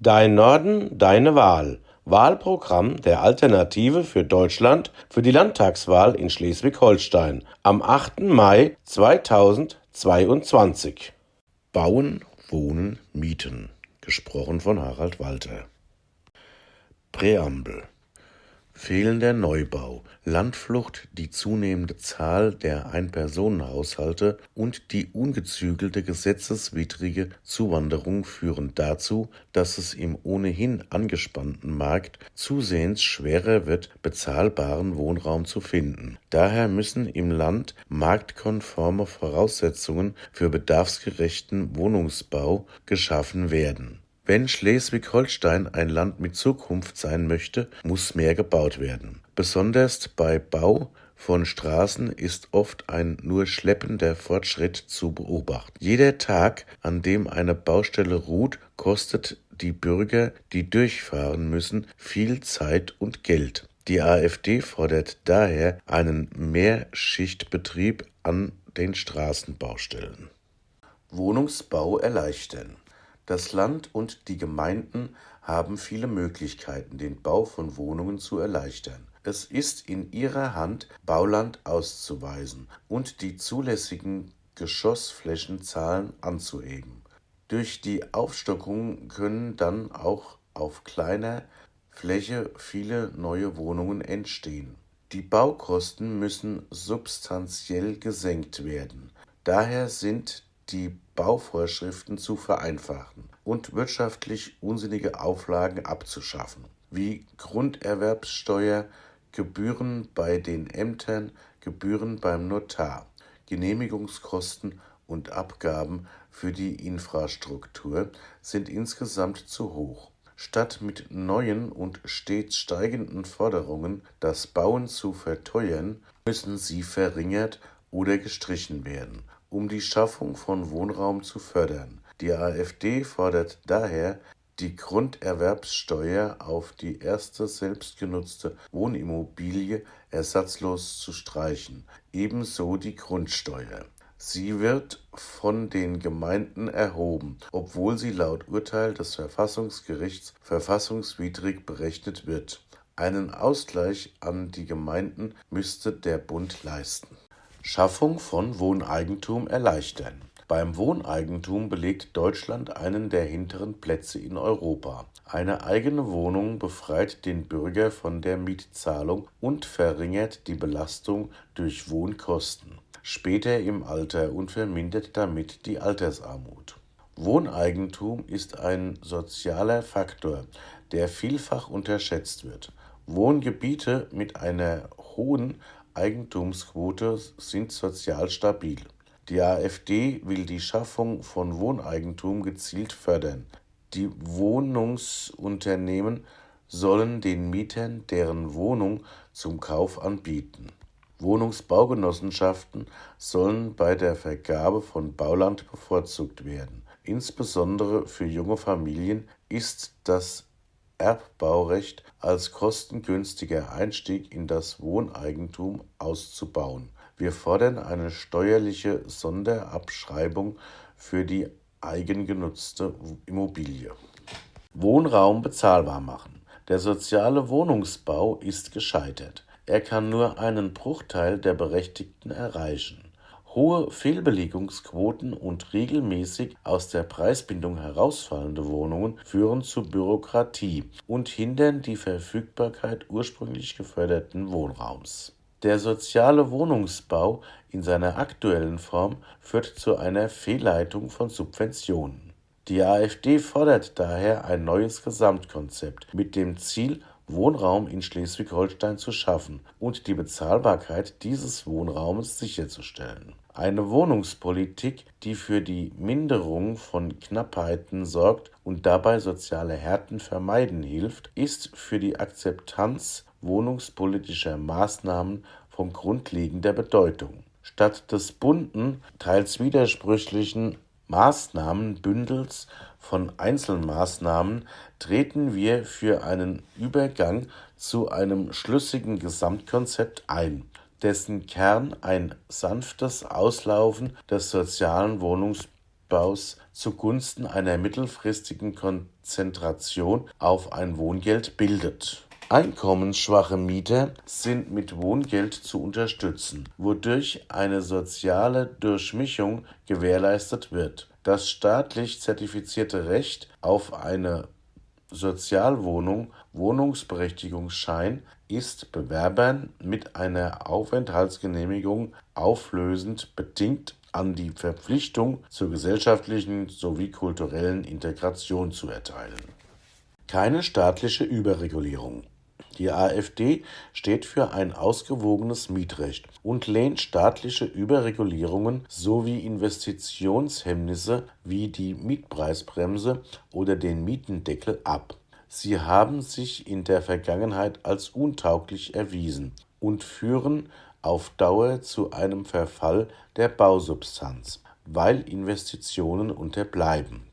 Dein Norden, deine Wahl. Wahlprogramm der Alternative für Deutschland für die Landtagswahl in Schleswig-Holstein am 8. Mai 2022. Bauen, Wohnen, Mieten. Gesprochen von Harald Walter. Präambel Fehlender Neubau, Landflucht, die zunehmende Zahl der Einpersonenhaushalte und die ungezügelte gesetzeswidrige Zuwanderung führen dazu, dass es im ohnehin angespannten Markt zusehends schwerer wird, bezahlbaren Wohnraum zu finden. Daher müssen im Land marktkonforme Voraussetzungen für bedarfsgerechten Wohnungsbau geschaffen werden wenn Schleswig-Holstein ein Land mit Zukunft sein möchte, muss mehr gebaut werden. Besonders bei Bau von Straßen ist oft ein nur schleppender Fortschritt zu beobachten. Jeder Tag, an dem eine Baustelle ruht, kostet die Bürger, die durchfahren müssen, viel Zeit und Geld. Die AfD fordert daher einen Mehrschichtbetrieb an den Straßenbaustellen. Wohnungsbau erleichtern das Land und die Gemeinden haben viele Möglichkeiten, den Bau von Wohnungen zu erleichtern. Es ist in ihrer Hand, Bauland auszuweisen und die zulässigen Geschossflächenzahlen anzuheben. Durch die Aufstockung können dann auch auf kleiner Fläche viele neue Wohnungen entstehen. Die Baukosten müssen substanziell gesenkt werden. Daher sind die Bauvorschriften zu vereinfachen und wirtschaftlich unsinnige Auflagen abzuschaffen, wie Grunderwerbssteuer, Gebühren bei den Ämtern, Gebühren beim Notar, Genehmigungskosten und Abgaben für die Infrastruktur sind insgesamt zu hoch. Statt mit neuen und stets steigenden Forderungen das Bauen zu verteuern, müssen sie verringert oder gestrichen werden um die Schaffung von Wohnraum zu fördern. Die AfD fordert daher, die Grunderwerbssteuer auf die erste selbstgenutzte Wohnimmobilie ersatzlos zu streichen, ebenso die Grundsteuer. Sie wird von den Gemeinden erhoben, obwohl sie laut Urteil des Verfassungsgerichts verfassungswidrig berechnet wird. Einen Ausgleich an die Gemeinden müsste der Bund leisten Schaffung von Wohneigentum erleichtern. Beim Wohneigentum belegt Deutschland einen der hinteren Plätze in Europa. Eine eigene Wohnung befreit den Bürger von der Mietzahlung und verringert die Belastung durch Wohnkosten später im Alter und vermindert damit die Altersarmut. Wohneigentum ist ein sozialer Faktor, der vielfach unterschätzt wird. Wohngebiete mit einer hohen Eigentumsquote sind sozial stabil. Die AfD will die Schaffung von Wohneigentum gezielt fördern. Die Wohnungsunternehmen sollen den Mietern deren Wohnung zum Kauf anbieten. Wohnungsbaugenossenschaften sollen bei der Vergabe von Bauland bevorzugt werden. Insbesondere für junge Familien ist das Erbbaurecht als kostengünstiger Einstieg in das Wohneigentum auszubauen. Wir fordern eine steuerliche Sonderabschreibung für die eigengenutzte Immobilie. Wohnraum bezahlbar machen. Der soziale Wohnungsbau ist gescheitert. Er kann nur einen Bruchteil der Berechtigten erreichen. Hohe Fehlbelegungsquoten und regelmäßig aus der Preisbindung herausfallende Wohnungen führen zu Bürokratie und hindern die Verfügbarkeit ursprünglich geförderten Wohnraums. Der soziale Wohnungsbau in seiner aktuellen Form führt zu einer Fehlleitung von Subventionen. Die AfD fordert daher ein neues Gesamtkonzept mit dem Ziel Wohnraum in Schleswig-Holstein zu schaffen und die Bezahlbarkeit dieses Wohnraumes sicherzustellen. Eine Wohnungspolitik, die für die Minderung von Knappheiten sorgt und dabei soziale Härten vermeiden hilft, ist für die Akzeptanz wohnungspolitischer Maßnahmen von grundlegender Bedeutung. Statt des bunten, teils widersprüchlichen Maßnahmenbündels von Einzelmaßnahmen treten wir für einen Übergang zu einem schlüssigen Gesamtkonzept ein, dessen Kern ein sanftes Auslaufen des sozialen Wohnungsbaus zugunsten einer mittelfristigen Konzentration auf ein Wohngeld bildet. Einkommensschwache Mieter sind mit Wohngeld zu unterstützen, wodurch eine soziale Durchmischung gewährleistet wird. Das staatlich zertifizierte Recht auf eine Sozialwohnung Wohnungsberechtigungsschein ist Bewerbern mit einer Aufenthaltsgenehmigung auflösend bedingt an die Verpflichtung zur gesellschaftlichen sowie kulturellen Integration zu erteilen. Keine staatliche Überregulierung die AfD steht für ein ausgewogenes Mietrecht und lehnt staatliche Überregulierungen sowie Investitionshemmnisse wie die Mietpreisbremse oder den Mietendeckel ab. Sie haben sich in der Vergangenheit als untauglich erwiesen und führen auf Dauer zu einem Verfall der Bausubstanz, weil Investitionen unterbleiben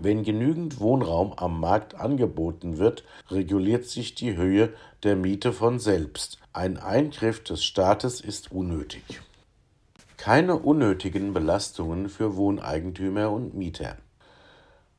wenn genügend Wohnraum am Markt angeboten wird, reguliert sich die Höhe der Miete von selbst. Ein Eingriff des Staates ist unnötig. Keine unnötigen Belastungen für Wohneigentümer und Mieter.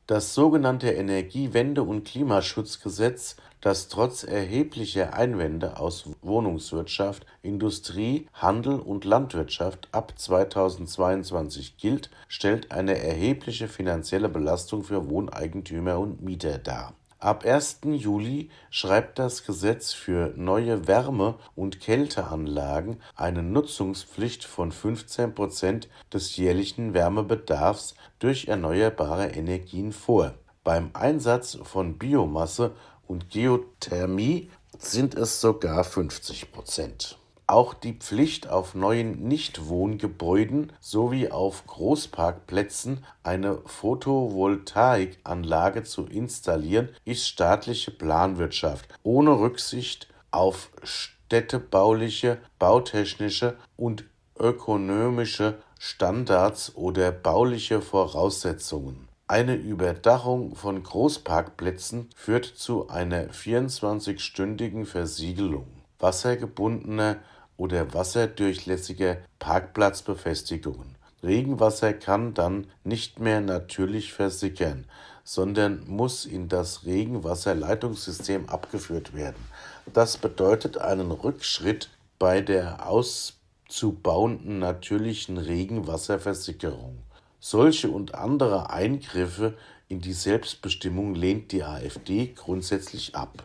Das sogenannte Energiewende- und Klimaschutzgesetz, das trotz erheblicher Einwände aus Wohnungswirtschaft, Industrie, Handel und Landwirtschaft ab 2022 gilt, stellt eine erhebliche finanzielle Belastung für Wohneigentümer und Mieter dar Ab 1. Juli schreibt das Gesetz für neue Wärme- und Kälteanlagen eine Nutzungspflicht von 15 Prozent des jährlichen Wärmebedarfs durch erneuerbare Energien vor. Beim Einsatz von Biomasse und Geothermie sind es sogar 50 Prozent auch die Pflicht, auf neuen Nichtwohngebäuden sowie auf Großparkplätzen eine Photovoltaikanlage zu installieren, ist staatliche Planwirtschaft ohne Rücksicht auf städtebauliche, bautechnische und ökonomische Standards oder bauliche Voraussetzungen. Eine Überdachung von Großparkplätzen führt zu einer 24-stündigen Versiegelung wassergebundener oder wasserdurchlässige Parkplatzbefestigungen. Regenwasser kann dann nicht mehr natürlich versickern, sondern muss in das Regenwasserleitungssystem abgeführt werden. Das bedeutet einen Rückschritt bei der auszubauenden natürlichen Regenwasserversickerung. Solche und andere Eingriffe in die Selbstbestimmung lehnt die AfD grundsätzlich ab.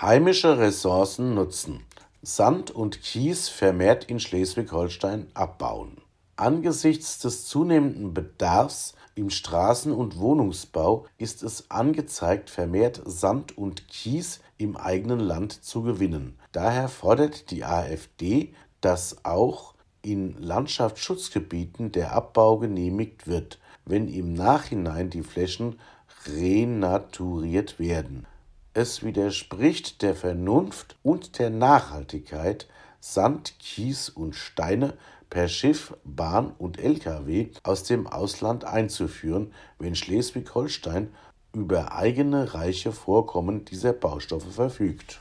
Heimische Ressourcen nutzen Sand und Kies vermehrt in Schleswig-Holstein abbauen. Angesichts des zunehmenden Bedarfs im Straßen- und Wohnungsbau ist es angezeigt, vermehrt Sand und Kies im eigenen Land zu gewinnen. Daher fordert die AfD, dass auch in Landschaftsschutzgebieten der Abbau genehmigt wird, wenn im Nachhinein die Flächen renaturiert werden. Es widerspricht der Vernunft und der Nachhaltigkeit, Sand, Kies und Steine per Schiff, Bahn und Lkw aus dem Ausland einzuführen, wenn Schleswig-Holstein über eigene reiche Vorkommen dieser Baustoffe verfügt